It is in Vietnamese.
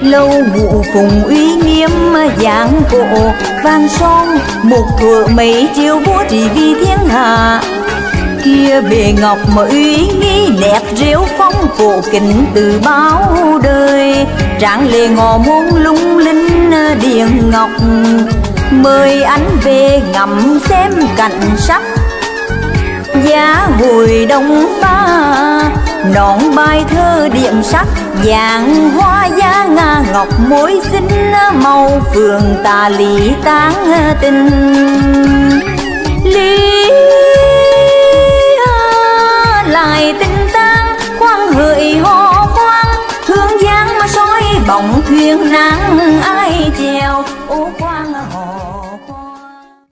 lâu ngụ phùng uy nghiêm giảng cổ. Vang son, một thuở mấy chiều vua trị vì thiên hạ. Kia bề ngọc mà uy nghi đẹp rêu phong cổ kính từ bao đời. Trạng lệ ngò môn lung linh điện ngọc. Mời anh về ngắm xem cảnh sắc. Giá hồi đông ba, nón bài thơ điểm sắc. Vàng hoa giang ngọc mối xinh màu phường ta lý tán tình. Lý lại tình tan khoan hợi hò khoan thương giang mà soi bóng thuyền nắng ai chè